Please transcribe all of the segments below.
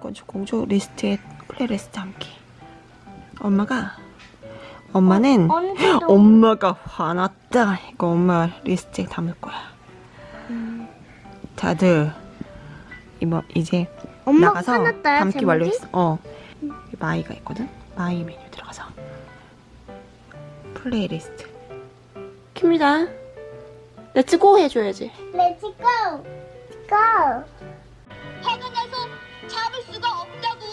건축 공주 리스트에 플레이리스트 함께. 엄마가 엄마는 언제도 엄마가 화났다. 이거 엄마 리스트에 담을 거야. 다들 이뭐 이제 엄마 나가서 화났다요, 담기 제목이? 완료했어. 어. 마이가 있거든. 마이 메뉴 들어가서 플레이리스트. 킵니다. 렛츠고 해줘야지. Let's go. Go. 화가 나서 잡을 수가 없다고.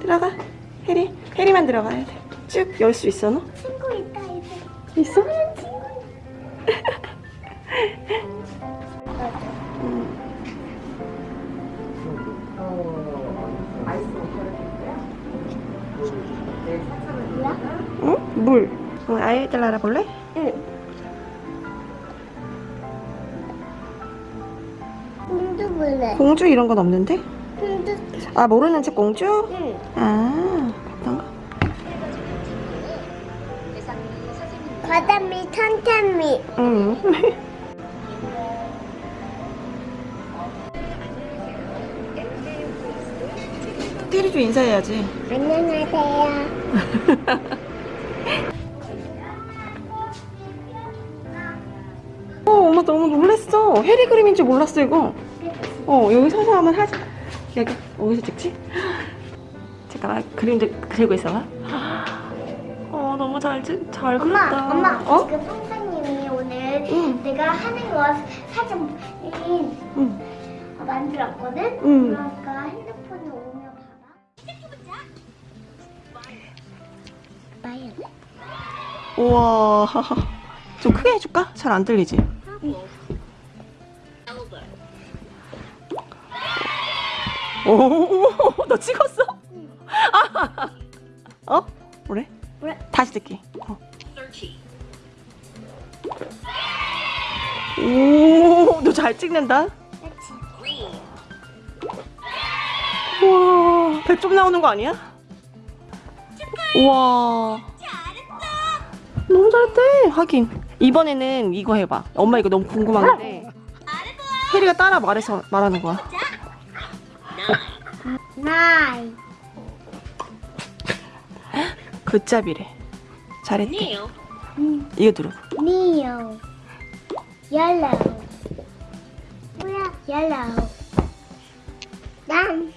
들어가. 해리. 해리만 들어가야 돼. 쭉 열 수 있어 너? 친구 있다 이제. 있어? 응? 물. 응, 아이들 알아볼래? 응. 볼래. 공주 이런 건 없는데? 공주. 아 모르는 책 공주? 응. 아 어떤 거? 바다미 탄탄미. 응. 테리도 인사해야지. 안녕하세요. 어, 엄마 너무 놀랬어. 해리 그림인 줄 몰랐어, 이거. 어, 여기 서서 한번 하자. 여기, 어디서 찍지? 잠깐만, 그림도 그리고 있어봐. 어, 너무 잘, 찍- 잘 엄마, 그렸다. 엄마. 어? 지금 선생님이 오늘 응. 내가 하는 거 사진 응. 만들었거든. 응. 그러니까 핸드폰에 오면 봐봐. 우와. 좀 크게 해줄까? 잘 안 들리지? 오, 너 찍었어? 어? 그래? 그래. 다시 듣기. 어. 오, 너 잘 찍는다. 우와, 100점 나오는 거 아니야? 우와. 너무 잘했대. 하긴. 이번에는 이거 해봐. 엄마 이거 너무 궁금한데. 혜리가 따라 말해서 말하는 거야. 나이. 굿잡이래. 잘했대. 음, 이거 들어. 니오. 옐로우. 뭐야? 옐로우. 난,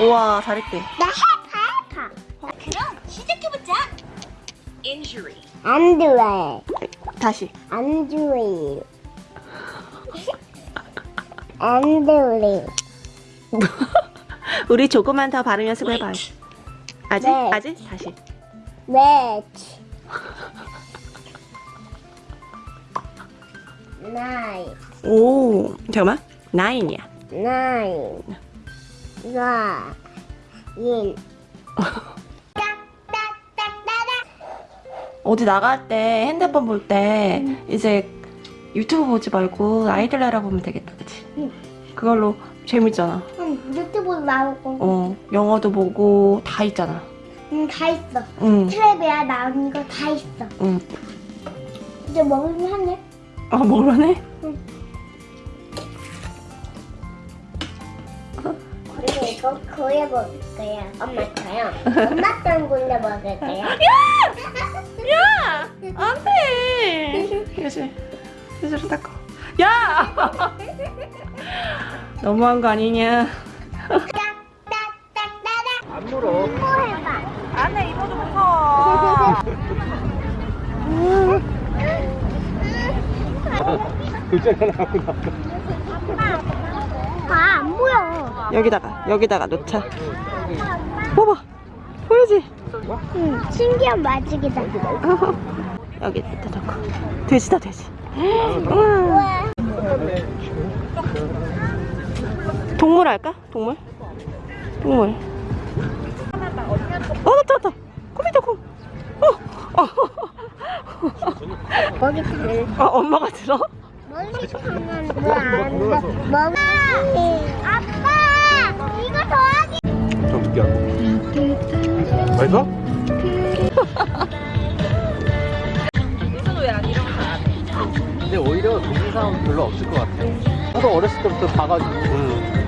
우와, 잘했대. 나 해파, 해파. 그럼 시작해보자. Injury. 안 좋아해. 다시. 안 좋아해. 안 좋아해. 우리 조금만 더 발음 연습해봐. 아직? 네. 아직? 다시. 매치. 나이. 오, 잠깐만. 나인이야. 나이. 나. 인. 어디 나갈 때 핸드폰 볼 때 이제 유튜브 보지 말고 아이들 알아보면 되겠다, 그치? 응. 그걸로 재밌잖아. 응, 유튜브 나오고. 어, 영어도 보고 다 있잖아. 응, 다 있어. 응, 트랩이야 나오는 거 다 있어. 응. 이제 먹으면 하네. 아, 먹을만해? 그리고 이거 고래 먹을 거야. 엄마처럼. 엄마처럼 고래 먹을 거야. 야! 안 돼! 그치? 스스로 닦아. 야! 너무한 거 아니냐? 안 물어. 해봐. 안에 입어도 무서워. 아, 안 보여. 여기다가, 여기다가 놓자. 봐봐. 보이지? 응, 신기한 마직이다. 여기 다 놓고. 돼지다, 돼지. 우와. 동물 할까? 동물? 동물. 어, 나타, 나타. 곰이다, 곰. 어, 먹이 들 어, 엄마가 들어? 멀리서 보면 뭐안. 아빠, 이거 더하기. 좀 늦게 하고. 맛있어? 근데 오히려 동영상 사람은 별로 없을 것 같아. 나도 어렸을 때부터 봐가지고. 응.